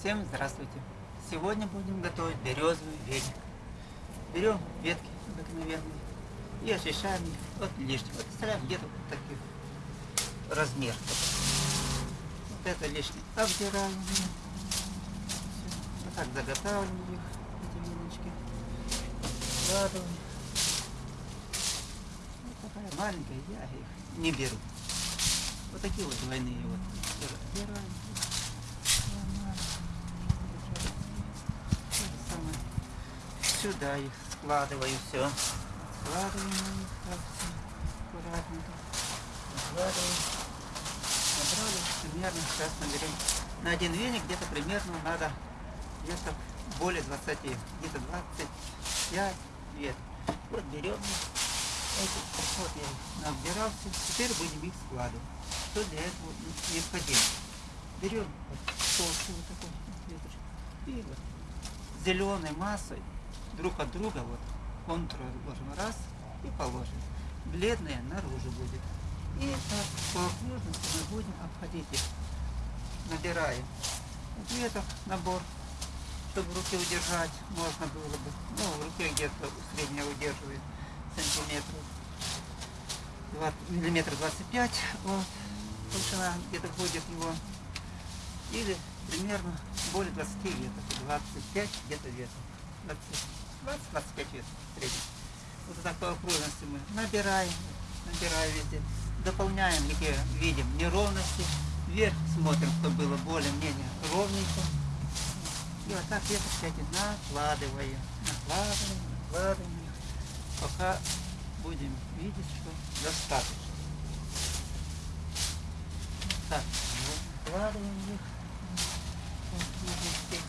Всем здравствуйте! Сегодня будем готовить березовый веник. Берем ветки обыкновенные и очищаем их от лишнего. Вот оставляем где-то вот таких размер. Вот это лишнее обдираем. Вот так заготавливаем их, эти венички. Складываем. Вот такая маленькая, я их не беру. Вот такие вот двойные вот разбираем. Сюда их складываю все. Складываем аккуратненько. Складываем. Набрали примерно, сейчас наберем. На один веник где-то примерно надо где-то более 20, где-то 25 веток. Вот берем эти, вот я набирался. Теперь будем их складывать. Что для этого необходимо? Берем вот толстую вот такую веточку и вот зеленой массой друг от друга вот контур ложим раз и положим. Бледная наружу будет. И так по окружности мы будем обходить их. Набираем веток набор, чтобы в руке удержать можно было бы. Ну, в руке где-то средняя удерживает сантиметров. 20, миллиметр 25. Вот толщина где-то будет его, или примерно более 20 веток, 25 где-то веток, 20-25 веток в среднем. Вот так по окружности мы набираем, набираем везде, дополняем, где видим неровности, вверх смотрим, чтобы было более-менее ровненько. И вот так веточки эти накладываем, накладываем, накладываем, пока будем видеть, что достаточно. Так, выкладываем их. Веточки.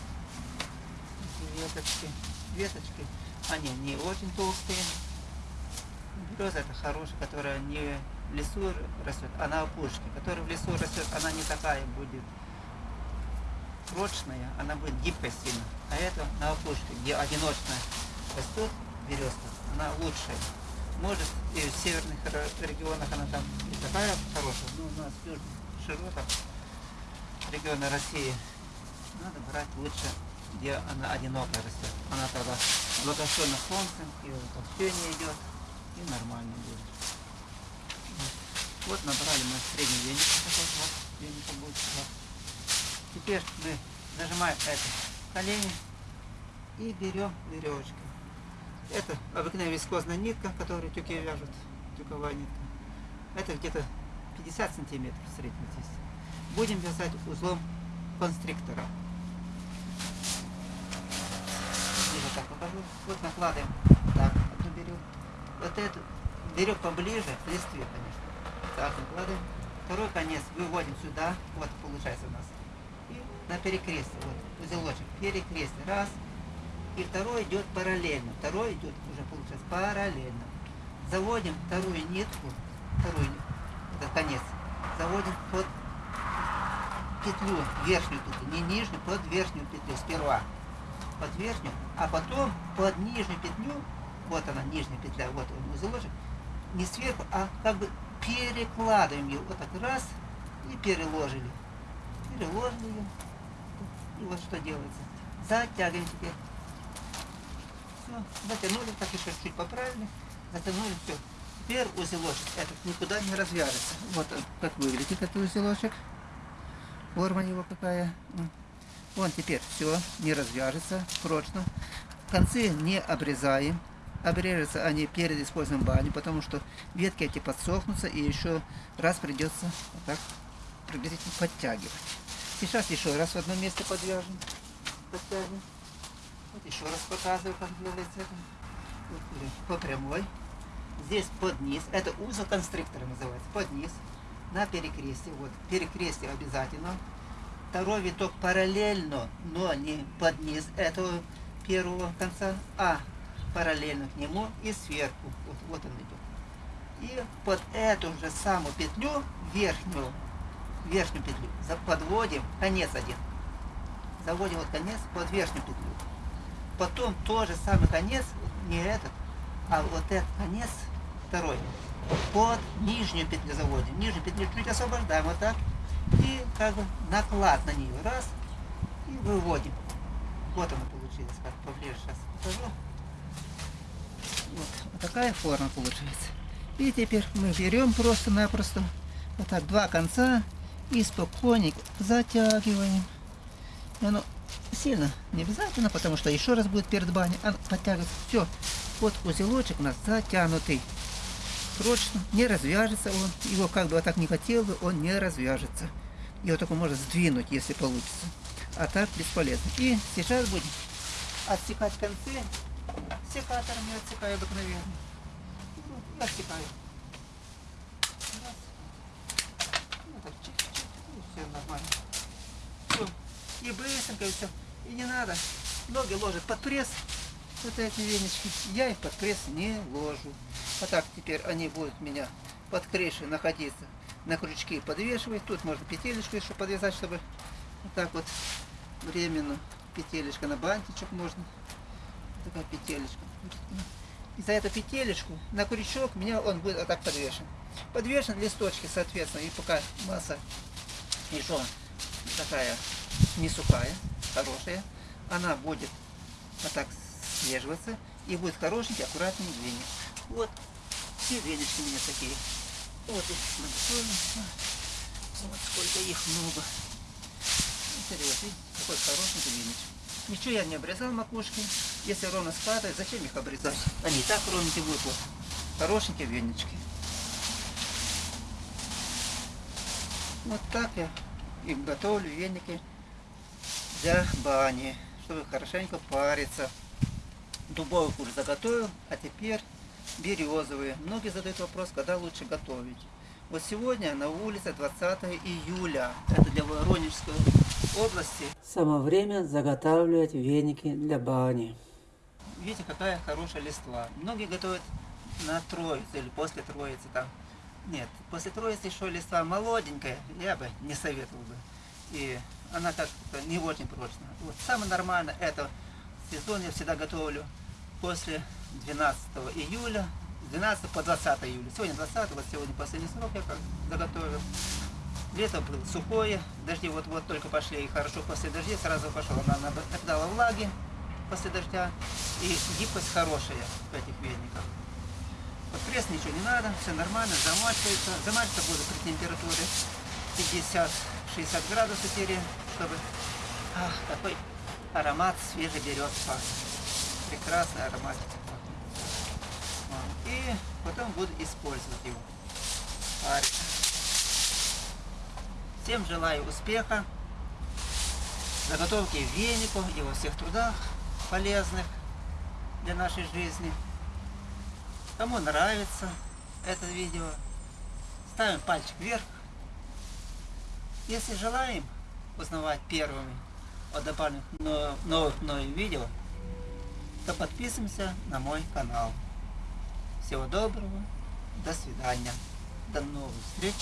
Веточки. Веточки. Они не очень толстые. Береза это хорошая, которая не в лесу растет, а на опушке. Которая в лесу растет, она не такая будет прочная, она будет гибкая сильно. А это на опушке, где одиночная растет березка, она лучшая. Может и в северных регионах она там не такая хорошая, но у нас южная широтах региона России надо брать лучше, где она одиноко растет. Она тогда благословена солнцем, и толщение идет, и нормально будет. Вот набрали мы средний веник, такой вот, веника будет. Вот. Теперь мы нажимаем это колени и берем веревочку. Это обыкновенная вискозная нитка, которую тюки вяжут, тюковая нитка. Это где-то 50 сантиметров в здесь. Будем вязать узлом констриктора. И вот так покажу. Вот накладываем. Так, одну берем. Вот эту берем поближе к листве, конечно. Так, накладываем. Второй конец выводим сюда. Вот получается у нас. И на перекрестие. Вот узелочек. Перекрестие. Раз. И второй идет параллельно. Второй идет уже получается параллельно. Заводим вторую нитку. Вторую нитку это конец, заводим под петлю верхнюю тут, не нижнюю, под верхнюю петлю сперва. Под верхнюю, а потом под нижнюю петлю, вот она, нижняя петля, вот он узелочек, не сверху, а как бы перекладываем ее, вот так раз, и переложили. Переложили ее. И вот что делается. Затягиваем теперь. Все, затянули, так еще чуть поправили, затянули, все. Теперь узелочек этот никуда не развяжется. Вот он, как выглядит этот узелочек. Форма его какая. Он теперь все, не развяжется прочно. Концы не обрезаем. Обрежутся они перед использованием бани, потому что ветки эти подсохнутся и еще раз придется вот так приблизительно подтягивать. Сейчас еще раз в одном месте подвяжем. Подтягиваем. Вот еще раз показываю, как делается это. По прямой здесь под низ, это узел конструктора называется, под низ, на перекрестие, вот, перекрестие обязательно. Второй виток параллельно, но не под низ этого первого конца, а параллельно к нему и сверху, вот, вот он идет. И под эту же самую петлю, верхнюю, верхнюю петлю, подводим конец один. Заводим вот конец под верхнюю петлю. Потом тоже самый конец, не этот, а вот этот конец второй. Под нижнюю петлю заводим. Нижнюю петлю чуть освобождаем вот так. И как бы наклад на нее. Раз. И выводим. Вот оно получилось, как поближе сейчас покажу. Вот, вот такая форма получается. И теперь мы берем просто-напросто вот так два конца и спокойненько затягиваем. И оно сильно не обязательно, потому что еще раз будет перед баней. Оно подтягивается. Все. Вот узелочек у нас затянутый. Прочно. Не развяжется он. Его как бы вот так не хотел бы, он не развяжется. Его только можно сдвинуть, если получится. А так бесполезно. И сейчас будем отсекать концы. Секатором я отсекаю обыкновенно. И отсекаю. Раз. Ну, так, чик-чик. И все. И быстренько, и все. И не надо. Ноги ложат под пресс. Вот эти венички. Я их под пресс не ложу. А так теперь они будут у меня под крышей находиться. На крючки подвешивать. Тут можно петелечку еще подвязать, чтобы вот так вот временно. Петелечка на бантичек можно. Такая петелечка. И за эту петелечку на крючок меня он будет вот так подвешен. Подвешен листочки, соответственно, и пока масса еще такая не сухая, хорошая, она будет вот так слеживаться и будет хорошенький, аккуратный веник. Вот, все венички у меня такие. Вот сколько их много. Интересно, какой хорошенький веничек. Ничего я не обрезал макушки. Если ровно складывать, зачем их обрезать? Они и так ровненькие будут. Вот. Хорошенькие венички. Вот так я им готовлю веники для бани, чтобы хорошенько париться. Дубовый куш заготовил, а теперь березовые. Многие задают вопрос, когда лучше готовить. Вот сегодня на улице 20 июля. Это для Воронежской области. Самое время заготавливать веники для бани. Видите, какая хорошая листва. Многие готовят на троицу или после троицы там. Нет, после троицы еще листва молоденькая, я бы не советовал бы. И она как-то не очень прочная. Вот самое нормальное это сезон я всегда готовлю после 12 июля, 12 по 20 июля. Сегодня 20, вот сегодня последний срок я как заготовил. Лето было сухое, дожди вот-вот только пошли, и хорошо после дождей сразу пошел. Она набрала влаги после дождя, и гибкость хорошая в этих вениках. Вот пресс ничего не надо, все нормально, замачивается. Замачиваться буду при температуре 50-60 градусов теперь, чтобы ах, какой аромат свежий берет Прекрасный аромат. И потом буду использовать его. Всем желаю успеха, заготовки веников и во всех трудах полезных для нашей жизни. Кому нравится это видео, ставим пальчик вверх. Если желаем узнавать первыми о добавленных новых новых видео, то подписываемся на мой канал. Всего доброго, до свидания, до новых встреч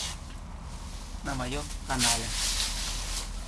на моем канале.